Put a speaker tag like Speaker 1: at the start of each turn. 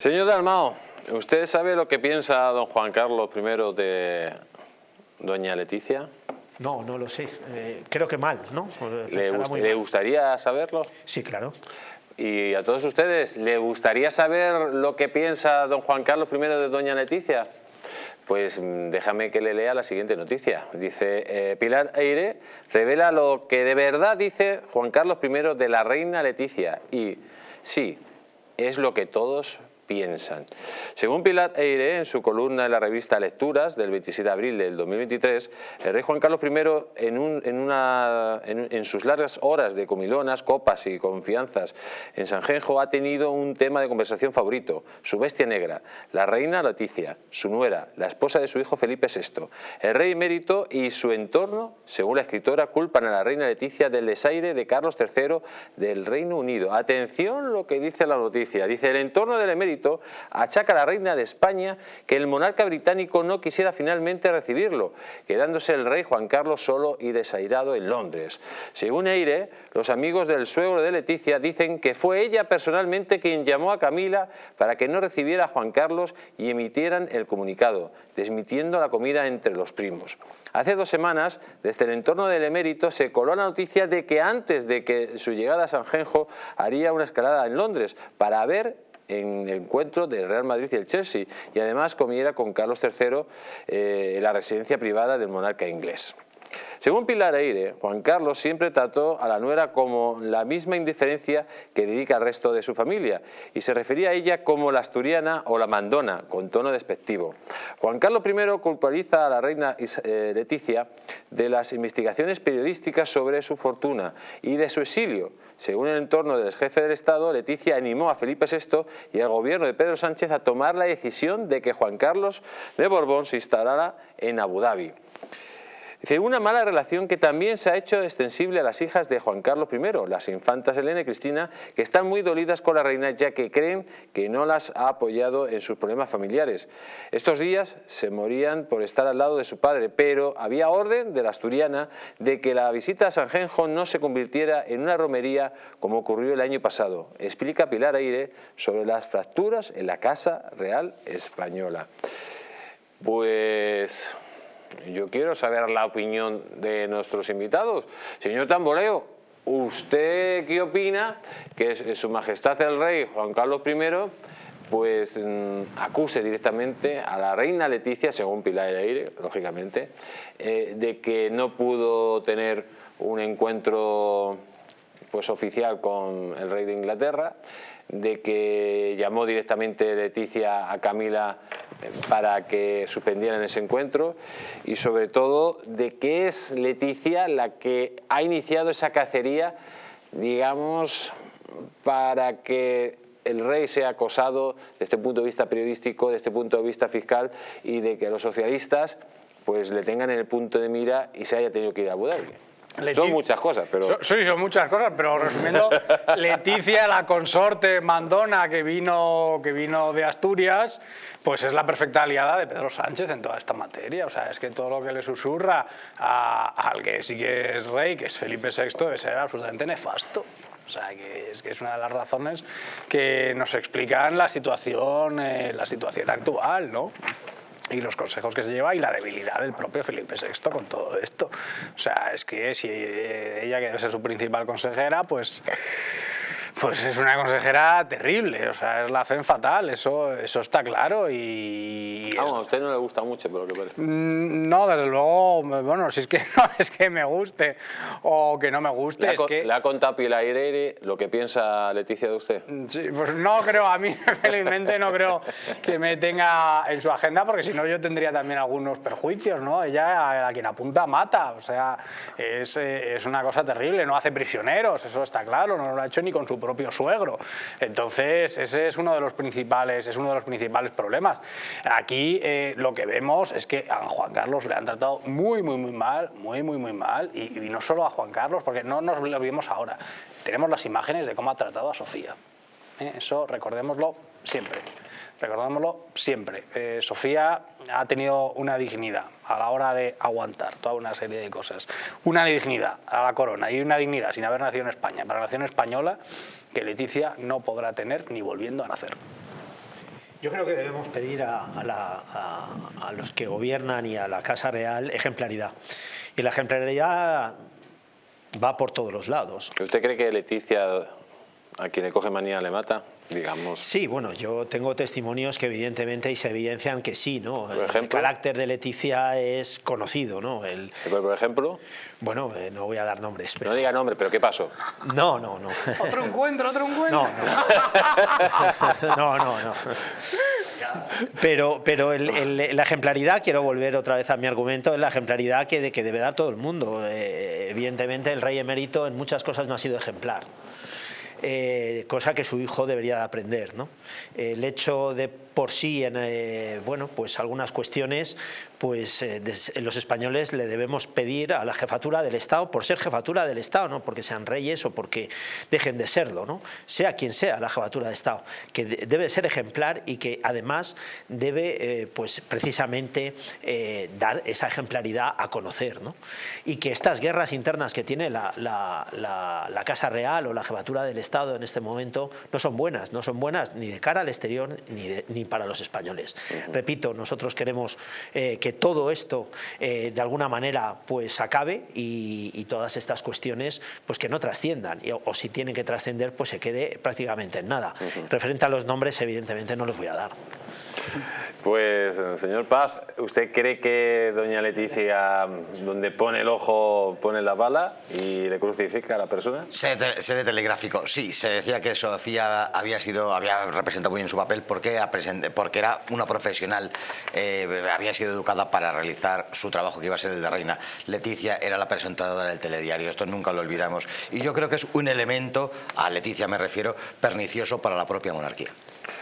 Speaker 1: Señor Dalmao, ¿usted sabe lo que piensa don Juan Carlos I de doña Leticia?
Speaker 2: No, no lo sé. Eh, creo que mal, ¿no?
Speaker 1: ¿Le, ¿Le gustaría saberlo?
Speaker 2: Sí, claro.
Speaker 1: ¿Y a todos ustedes, le gustaría saber lo que piensa don Juan Carlos I de doña Leticia? Pues mm, déjame que le lea la siguiente noticia. Dice, eh, Pilar Eire revela lo que de verdad dice Juan Carlos I de la reina Leticia. Y sí, es lo que todos piensan. Según Pilar Eire, en su columna en la revista Lecturas del 27 de abril del 2023, el rey Juan Carlos I, en, sus largas horas de comilonas, copas y confianzas en Sanjenjo, ha tenido un tema de conversación favorito, su bestia negra, la reina Leticia, su nuera, la esposa de su hijo Felipe VI. El rey emérito y su entorno, según la escritora, culpan a la reina Leticia del desaire de Carlos III del Reino Unido. Atención lo que dice la noticia. Dice, el entorno del emérito achaca a la reina de España que el monarca británico no quisiera finalmente recibirlo, quedándose el rey Juan Carlos solo y desairado en Londres. Según Eire, los amigos del suegro de Leticia dicen que fue ella personalmente quien llamó a Camila para que no recibiera a Juan Carlos y emitieran el comunicado, desmitiendo la comida entre los primos. Hace dos semanas, desde el entorno del emérito, se coló la noticia de que antes de que su llegada a San Genjo haría una escalada en Londres para ver en el encuentro del Real Madrid y el Chelsea y además comiera con Carlos III eh, la residencia privada del monarca inglés. Según Pilar Eire, Juan Carlos siempre trató a la nuera como la misma indiferencia que dedica al resto de su familia y se refería a ella como la asturiana o la mandona, con tono despectivo. Juan Carlos I culpabiliza a la reina eh, Leticia de las investigaciones periodísticas sobre su fortuna y de su exilio. Según el entorno del jefe del Estado, Leticia animó a Felipe VI y al gobierno de Pedro Sánchez a tomar la decisión de que Juan Carlos de Borbón se instalara en Abu Dhabi. Una mala relación que también se ha hecho extensible a las hijas de Juan Carlos I, las infantas Elena y Cristina, que están muy dolidas con la reina ya que creen que no las ha apoyado en sus problemas familiares. Estos días se morían por estar al lado de su padre, pero había orden de la asturiana de que la visita a San Genjo no se convirtiera en una romería como ocurrió el año pasado. Explica Pilar Aire sobre las fracturas en la Casa Real Española. Pues yo quiero saber la opinión de nuestros invitados. Señor Tamboleo, ¿usted qué opina que su majestad el rey Juan Carlos I pues mm, acuse directamente a la reina Leticia, según Pilar Aire, lógicamente, eh, de que no pudo tener un encuentro pues oficial con el rey de Inglaterra, de que llamó directamente Leticia a Camila para que suspendieran ese encuentro y sobre todo de que es Leticia la que ha iniciado esa cacería, digamos, para que el rey sea acosado desde este punto de vista periodístico, desde este punto de vista fiscal y de que los socialistas pues le tengan en el punto de mira y se haya tenido que ir a Abu son muchas cosas, pero...
Speaker 3: Sí, son muchas cosas, pero resumiendo, Leticia, la consorte mandona que vino, que vino de Asturias, pues es la perfecta aliada de Pedro Sánchez en toda esta materia. O sea, es que todo lo que le susurra al que sí que es rey, que es Felipe VI, debe ser absolutamente nefasto. O sea, que es, que es una de las razones que nos explican la situación, eh, la situación actual, ¿no? Y los consejos que se lleva y la debilidad del propio Felipe VI con todo esto. O sea, es que si ella que debe ser su principal consejera, pues pues es una consejera terrible, o sea, es la FEM fatal, eso, eso está claro y...
Speaker 1: Vamos, a usted no le gusta mucho, pero lo que parece.
Speaker 3: Mm, no, desde luego, bueno, si es que no es que me guste o que no me guste,
Speaker 1: ¿Le
Speaker 3: es que...
Speaker 1: ¿Le ha contado Pilar Aire lo que piensa Leticia de usted?
Speaker 3: Mm, sí, pues no creo, a mí felizmente no creo que me tenga en su agenda, porque si no yo tendría también algunos perjuicios, ¿no? Ella a quien apunta mata, o sea, es, eh, es una cosa terrible, no hace prisioneros, eso está claro, no lo ha hecho ni con su propio suegro. Entonces, ese es uno de los principales, es uno de los principales problemas. Aquí eh, lo que vemos es que a Juan Carlos le han tratado muy, muy, muy mal, muy, muy, muy mal, y, no solo a Juan Carlos, porque no nos lo vimos ahora. Tenemos las imágenes de cómo ha tratado a Sofía. ¿eh? Eso recordémoslo siempre. Recordémoslo siempre. Eh, Sofía ha tenido una dignidad a la hora de aguantar toda una serie de cosas. Una dignidad a la corona y una dignidad sin haber nacido en España, para la nación española, que Leticia no podrá tener ni volviendo a nacer.
Speaker 2: Yo creo que debemos pedir a, a, los que gobiernan y a la Casa Real ejemplaridad. Y la ejemplaridad va por todos los lados.
Speaker 1: ¿Usted cree que Leticia, a quien le coge manía, le mata? Digamos.
Speaker 2: Sí, bueno, yo tengo testimonios que evidentemente y se evidencian que sí, ¿no? El carácter de Leticia es conocido, ¿no? El,
Speaker 1: por ejemplo?
Speaker 2: Bueno, eh, no voy a dar nombres.
Speaker 1: No diga nombre, pero ¿qué pasó?
Speaker 2: No, no, no.
Speaker 3: Otro encuentro, otro encuentro.
Speaker 2: No, no, no, no. Pero, pero la ejemplaridad, quiero volver otra vez a mi argumento, es la ejemplaridad que, que debe dar todo el mundo. Eh, evidentemente el rey emérito en muchas cosas no ha sido ejemplar. Eh, cosa que su hijo debería de aprender. ¿no? El hecho de por sí, en, eh, bueno, pues algunas cuestiones, pues eh, los españoles le debemos pedir a la jefatura del Estado, por ser jefatura del Estado, no porque sean reyes o porque dejen de serlo, ¿no? sea quien sea la jefatura de Estado, que debe ser ejemplar y que además debe, pues precisamente, dar esa ejemplaridad a conocer. ¿no? Y que estas guerras internas que tiene la, la Casa Real o la jefatura del Estado, Estado en este momento no son buenas, no son buenas ni de cara al exterior ni, ni para los españoles. Repito, nosotros queremos eh, que todo esto eh, de alguna manera pues acabe y, todas estas cuestiones pues que no trasciendan o, si tienen que trascender pues se quede prácticamente en nada. Referente a los nombres evidentemente no los voy a dar.
Speaker 1: Pues, señor Paz, ¿usted cree que doña Leticia, donde pone el ojo, pone la bala y le crucifica a la persona?
Speaker 4: Se, ve telegráfico, sí. Se decía que Sofía había sido, había representado muy bien su papel porque, porque era una profesional, eh, había sido educada para realizar su trabajo que iba a ser el de reina. Leticia era la presentadora del telediario, esto nunca lo olvidamos. Y yo creo que es un elemento, a Leticia me refiero, pernicioso para la propia monarquía.